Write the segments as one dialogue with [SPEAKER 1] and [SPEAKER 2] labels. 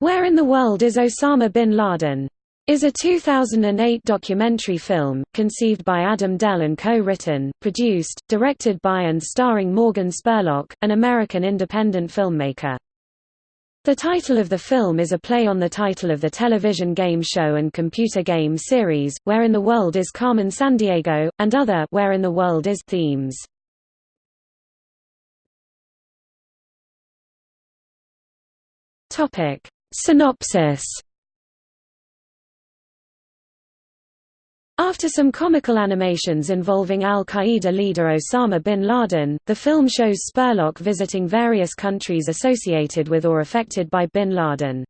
[SPEAKER 1] Where in the World is Osama bin Laden? is a 2008 documentary film, conceived by Adam Dell and co-written, produced, directed by and starring Morgan Spurlock, an American independent filmmaker. The title of the film is a play on the title of the television game show and computer game series, Where in the World is Carmen Sandiego, and other Where in the World is themes. Topic: Synopsis After some comical animations involving al-Qaeda leader Osama bin Laden, the film shows Spurlock visiting various countries associated with or affected by bin Laden.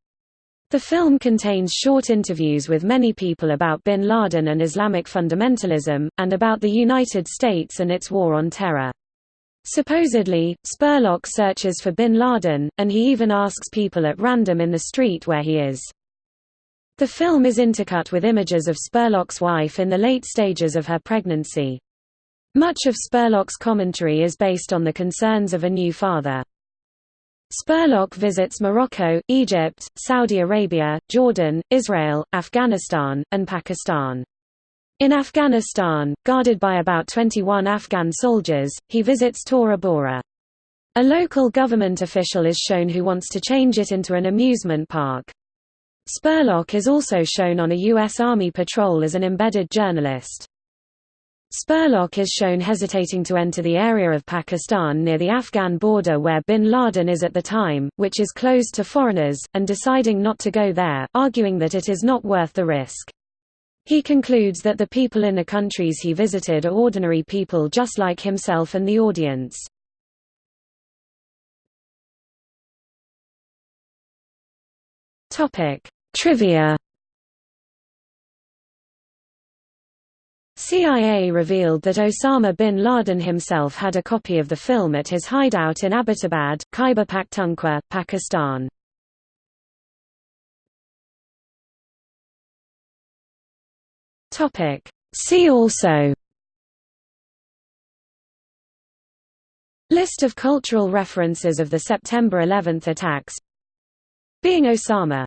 [SPEAKER 1] The film contains short interviews with many people about bin Laden and Islamic fundamentalism, and about the United States and its war on terror. Supposedly, Spurlock searches for bin Laden, and he even asks people at random in the street where he is. The film is intercut with images of Spurlock's wife in the late stages of her pregnancy. Much of Spurlock's commentary is based on the concerns of a new father. Spurlock visits Morocco, Egypt, Saudi Arabia, Jordan, Israel, Afghanistan, and Pakistan. In Afghanistan, guarded by about 21 Afghan soldiers, he visits Tora Bora. A local government official is shown who wants to change it into an amusement park. Spurlock is also shown on a U.S. Army patrol as an embedded journalist. Spurlock is shown hesitating to enter the area of Pakistan near the Afghan border where bin Laden is at the time, which is closed to foreigners, and deciding not to go there, arguing that it is not worth the risk. He concludes that the people in the countries he visited are ordinary people just like himself and the audience. Trivia CIA revealed that Osama bin Laden himself had a copy of the film at his hideout in Abbottabad, Khyber Pakhtunkhwa, Pakistan. See also List of cultural references of the September 11 attacks Being Osama